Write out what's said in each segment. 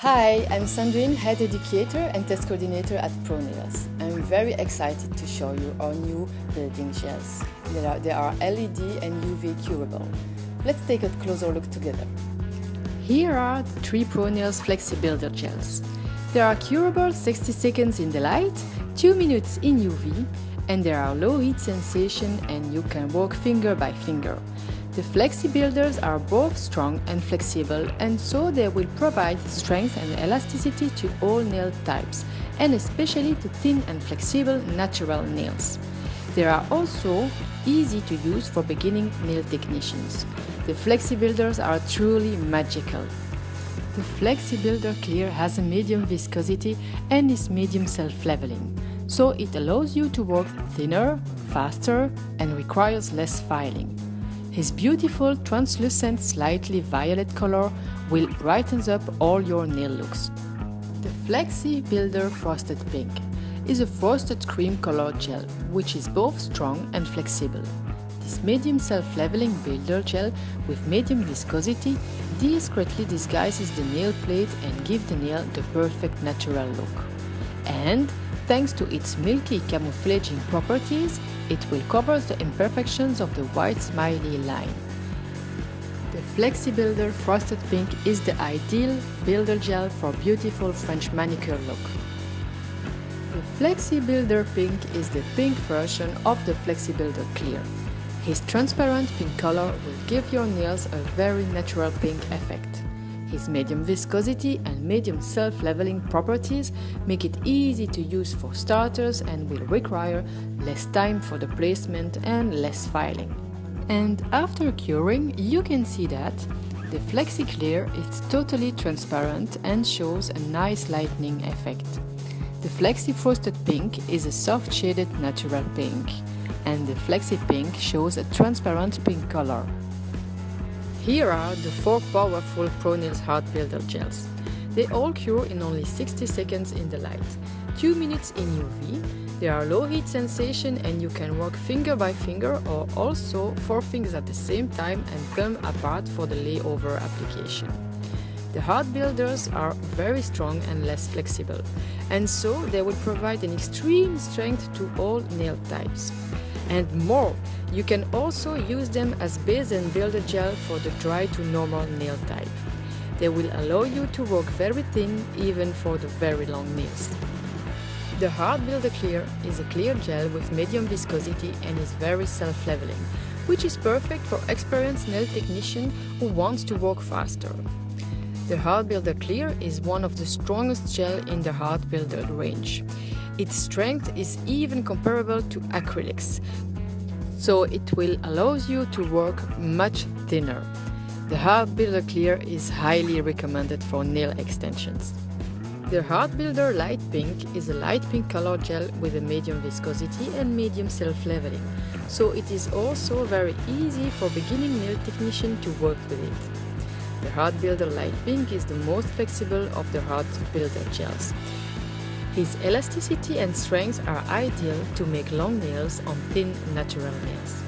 Hi, I'm Sandrine, Head Educator and Test Coordinator at ProNails. I'm very excited to show you our new building gels. They are, they are LED and UV curable. Let's take a closer look together. Here are the three ProNails Flexi Builder gels. They are curable 60 seconds in the light, 2 minutes in UV, and they are low heat sensation and you can work finger by finger. The Flexi Builders are both strong and flexible and so they will provide strength and elasticity to all nail types and especially to thin and flexible natural nails. They are also easy to use for beginning nail technicians. The Flexi Builders are truly magical. The Flexi Builder Clear has a medium viscosity and is medium self-leveling, so it allows you to work thinner, faster and requires less filing. His beautiful translucent slightly violet color will brighten up all your nail looks. The Flexi Builder Frosted Pink is a frosted cream color gel which is both strong and flexible. This medium self-leveling builder gel with medium viscosity discreetly disguises the nail plate and gives the nail the perfect natural look. And Thanks to its milky camouflaging properties, it will cover the imperfections of the white smiley line. The Flexi Builder Frosted Pink is the ideal builder gel for beautiful French manicure look. The Flexi Builder Pink is the pink version of the Flexi Builder Clear. His transparent pink color will give your nails a very natural pink effect. His medium viscosity and medium self-leveling properties make it easy to use for starters and will require less time for the placement and less filing. And after curing, you can see that the Flexi Clear is totally transparent and shows a nice lightening effect. The Flexi Frosted Pink is a soft shaded natural pink, and the Flexi Pink shows a transparent pink color. Here are the four powerful ProNails Hard Builder gels. They all cure in only 60 seconds in the light, 2 minutes in UV, they are low heat sensation and you can work finger by finger or also four fingers at the same time and come apart for the layover application. The hard builders are very strong and less flexible, and so they will provide an extreme strength to all nail types and more. You can also use them as base and builder gel for the dry to normal nail type. They will allow you to work very thin even for the very long nails. The Hard Builder Clear is a clear gel with medium viscosity and is very self-leveling, which is perfect for experienced nail technician who wants to work faster. The Hard Builder Clear is one of the strongest gel in the Hard Builder range. Its strength is even comparable to acrylics, so it will allow you to work much thinner. The Hard Builder Clear is highly recommended for nail extensions. The Hard Builder Light Pink is a light pink color gel with a medium viscosity and medium self-leveling, so it is also very easy for beginning nail technician to work with it. The Hard Builder Light Pink is the most flexible of the Hard Builder gels. His elasticity and strength are ideal to make long nails on thin natural nails.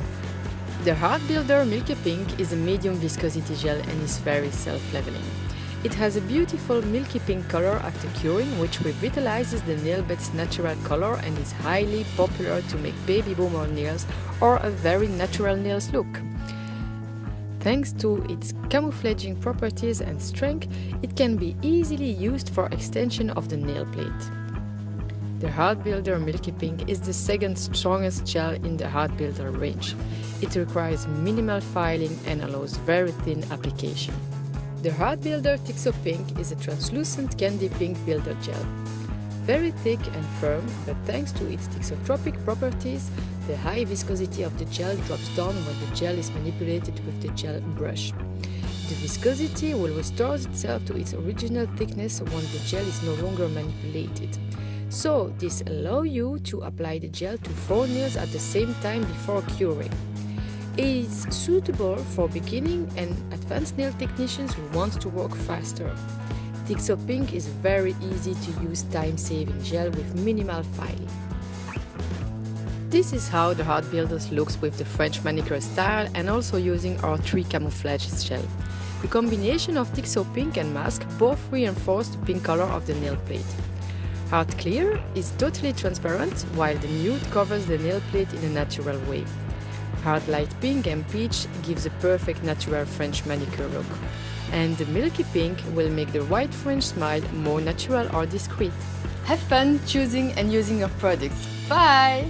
The Hard Builder Milky Pink is a medium viscosity gel and is very self-leveling. It has a beautiful milky pink color after curing which revitalizes the nail bed's natural color and is highly popular to make baby boomer nails or a very natural nails look. Thanks to its camouflaging properties and strength, it can be easily used for extension of the nail plate. The Hard Builder Milky Pink is the second strongest gel in the Hard Builder range. It requires minimal filing and allows very thin application. The Hard Builder Tixo Pink is a translucent candy pink builder gel. Very thick and firm, but thanks to its thixotropic properties, the high viscosity of the gel drops down when the gel is manipulated with the gel brush. The viscosity will restore itself to its original thickness when the gel is no longer manipulated. So this allows you to apply the gel to four nails at the same time before curing. It is suitable for beginning and advanced nail technicians who want to work faster. Tixo Pink is very easy to use time-saving gel with minimal filing. This is how the Hard Builders looks with the French manicure style and also using our three camouflage gel. The combination of Tixo Pink and Mask both reinforce the pink color of the nail plate. Hard Clear is totally transparent, while the nude covers the nail plate in a natural way. Hard Light Pink and Peach gives a perfect natural French manicure look. And the Milky Pink will make the white French smile more natural or discreet. Have fun choosing and using your products. Bye!